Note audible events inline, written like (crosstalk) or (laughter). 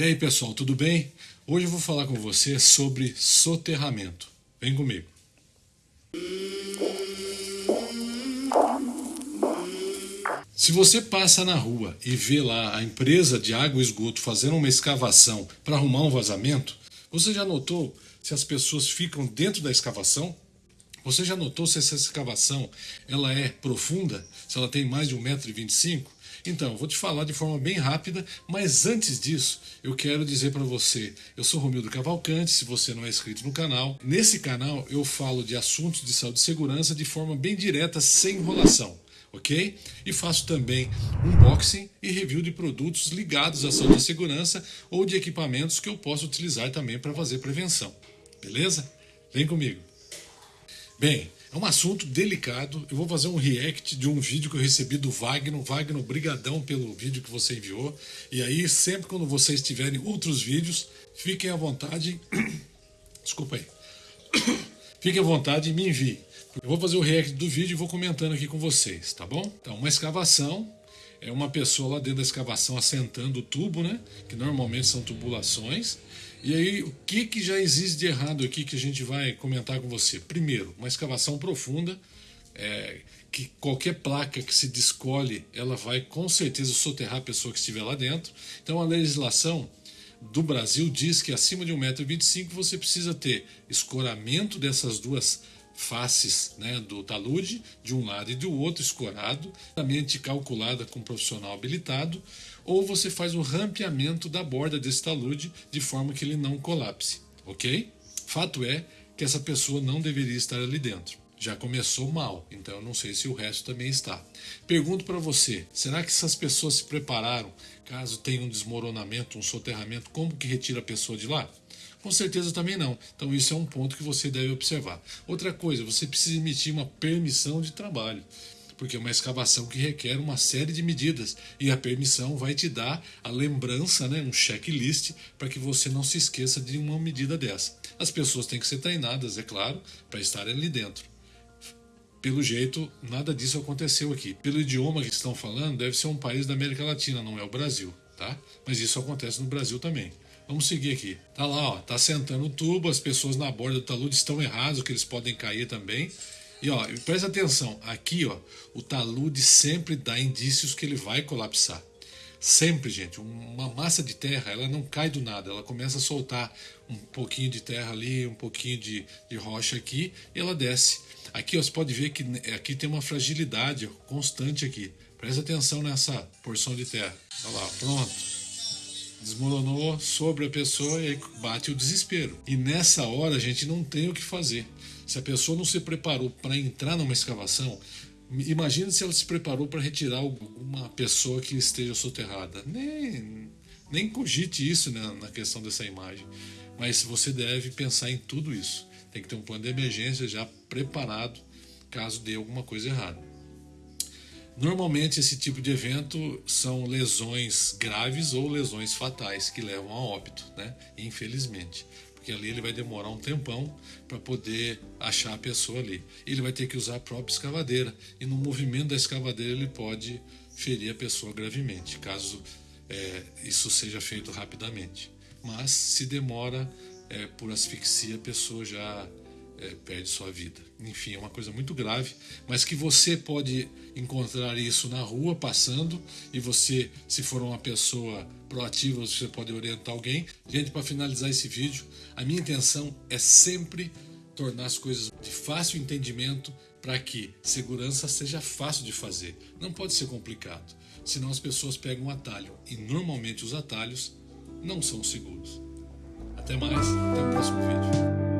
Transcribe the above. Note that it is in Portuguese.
E aí pessoal, tudo bem? Hoje eu vou falar com você sobre soterramento. Vem comigo. Se você passa na rua e vê lá a empresa de água e esgoto fazendo uma escavação para arrumar um vazamento, você já notou se as pessoas ficam dentro da escavação? Você já notou se essa escavação ela é profunda? Se ela tem mais de 1,25m? Então, vou te falar de forma bem rápida, mas antes disso, eu quero dizer para você, eu sou Romildo Cavalcante, se você não é inscrito no canal. Nesse canal eu falo de assuntos de saúde e segurança de forma bem direta, sem enrolação ok? E faço também unboxing e review de produtos ligados à saúde e segurança ou de equipamentos que eu posso utilizar também para fazer prevenção, beleza? Vem comigo. Bem, é um assunto delicado. Eu vou fazer um react de um vídeo que eu recebi do Wagner. Wagner, brigadão pelo vídeo que você enviou. E aí, sempre quando vocês tiverem outros vídeos, fiquem à vontade. (coughs) Desculpa aí. (coughs) Fiquem à vontade e me envie. Eu vou fazer o react do vídeo e vou comentando aqui com vocês, tá bom? Então, uma escavação é uma pessoa lá dentro da escavação assentando o tubo, né? Que normalmente são tubulações. E aí, o que, que já existe de errado aqui que a gente vai comentar com você? Primeiro, uma escavação profunda, é, que qualquer placa que se descolhe, ela vai com certeza soterrar a pessoa que estiver lá dentro. Então, a legislação do Brasil diz que acima de 1,25m você precisa ter escoramento dessas duas faces né, do talude, de um lado e do outro, escorado, mente calculada com um profissional habilitado, ou você faz o rampeamento da borda desse talude de forma que ele não colapse, ok? Fato é que essa pessoa não deveria estar ali dentro. Já começou mal, então eu não sei se o resto também está. Pergunto para você, será que essas pessoas se prepararam caso tenha um desmoronamento, um soterramento, como que retira a pessoa de lá? Com certeza também não. Então isso é um ponto que você deve observar. Outra coisa, você precisa emitir uma permissão de trabalho porque é uma escavação que requer uma série de medidas e a permissão vai te dar a lembrança, né, um checklist, para que você não se esqueça de uma medida dessa. As pessoas têm que ser treinadas, é claro, para estarem ali dentro. Pelo jeito, nada disso aconteceu aqui. Pelo idioma que estão falando, deve ser um país da América Latina, não é o Brasil, tá? Mas isso acontece no Brasil também. Vamos seguir aqui. Tá lá, ó, tá sentando o tubo, as pessoas na borda do talude estão erradas, que eles podem cair também. E ó, presta atenção, aqui ó, o talude sempre dá indícios que ele vai colapsar. Sempre, gente, uma massa de terra, ela não cai do nada, ela começa a soltar um pouquinho de terra ali, um pouquinho de, de rocha aqui, e ela desce. Aqui ó, você pode ver que aqui tem uma fragilidade constante aqui. Presta atenção nessa porção de terra. Olha lá, pronto desmoronou sobre a pessoa e bate o desespero. E nessa hora a gente não tem o que fazer. Se a pessoa não se preparou para entrar numa escavação, imagine se ela se preparou para retirar uma pessoa que esteja soterrada. Nem, nem cogite isso né, na questão dessa imagem. Mas você deve pensar em tudo isso. Tem que ter um plano de emergência já preparado caso dê alguma coisa errada. Normalmente esse tipo de evento são lesões graves ou lesões fatais que levam a óbito, né? Infelizmente, porque ali ele vai demorar um tempão para poder achar a pessoa ali. Ele vai ter que usar a própria escavadeira e no movimento da escavadeira ele pode ferir a pessoa gravemente, caso é, isso seja feito rapidamente. Mas se demora é, por asfixia, a pessoa já é, perde sua vida. Enfim, é uma coisa muito grave, mas que você pode encontrar isso na rua passando e você, se for uma pessoa proativa, você pode orientar alguém. Gente, para finalizar esse vídeo, a minha intenção é sempre tornar as coisas de fácil entendimento para que segurança seja fácil de fazer. Não pode ser complicado, senão as pessoas pegam um atalho e normalmente os atalhos não são seguros. Até mais, até o próximo vídeo.